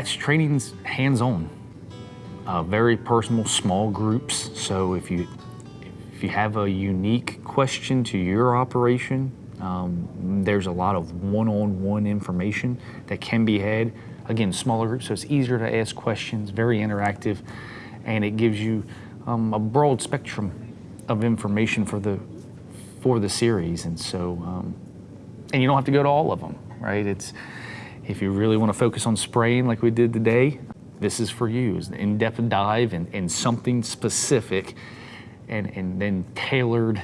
Pat's training's hands-on, uh, very personal, small groups. So if you if you have a unique question to your operation, um, there's a lot of one-on-one information that can be had. Again, smaller groups, so it's easier to ask questions, very interactive, and it gives you um, a broad spectrum of information for the for the series. And so, um, and you don't have to go to all of them, right? It's if you really want to focus on spraying like we did today, this is for you. It's an in-depth dive and, and something specific and, and then tailored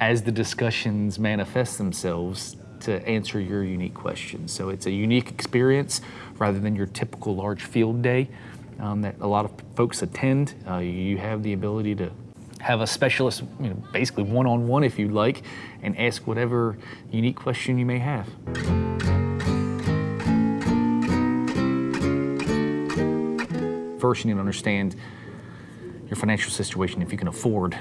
as the discussions manifest themselves to answer your unique questions. So it's a unique experience rather than your typical large field day um, that a lot of folks attend. Uh, you have the ability to have a specialist, you know, basically one-on-one if you'd like, and ask whatever unique question you may have. First, you need to understand your financial situation if you can afford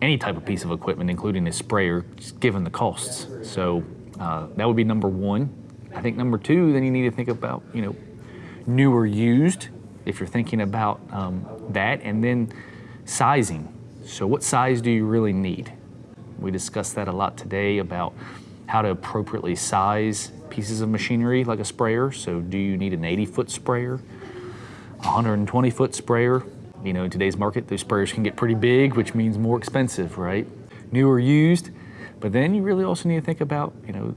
any type of piece of equipment, including a sprayer, given the costs. So uh, that would be number one. I think number two, then you need to think about, you know, new or used, if you're thinking about um, that, and then sizing. So what size do you really need? We discussed that a lot today about how to appropriately size pieces of machinery like a sprayer. So do you need an 80 foot sprayer, 120 foot sprayer? You know, in today's market, those sprayers can get pretty big, which means more expensive, right? New or used, but then you really also need to think about, you know,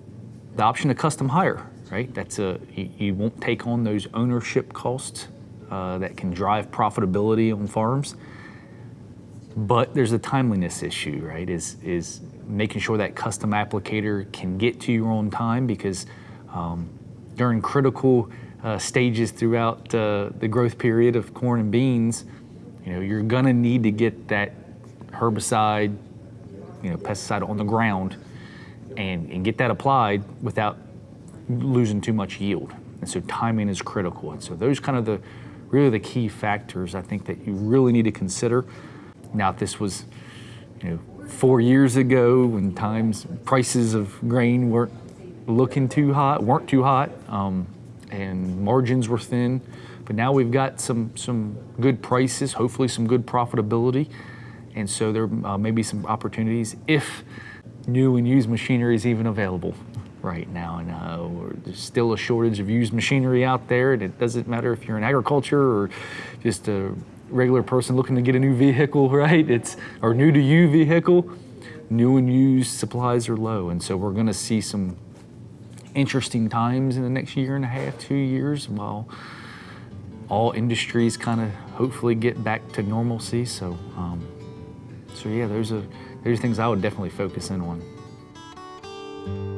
the option of custom hire, right? That's a, you, you won't take on those ownership costs uh, that can drive profitability on farms. But there's a timeliness issue, right? Is, is making sure that custom applicator can get to you on time because um, during critical uh, stages throughout uh, the growth period of corn and beans, you know, you're gonna need to get that herbicide, you know, pesticide on the ground and, and get that applied without losing too much yield. And so timing is critical. And so those kind of the really the key factors I think that you really need to consider. Now, if this was, you know, four years ago when times prices of grain weren't looking too hot, weren't too hot, um, and margins were thin, but now we've got some some good prices, hopefully some good profitability, and so there uh, may be some opportunities if new and used machinery is even available right now. And uh, there's still a shortage of used machinery out there, and it doesn't matter if you're in agriculture or just a regular person looking to get a new vehicle, right? It's or new to you vehicle. New and used supplies are low, and so we're going to see some interesting times in the next year and a half, two years, while all industries kind of hopefully get back to normalcy. So, um, so yeah, those are, those are things I would definitely focus in on.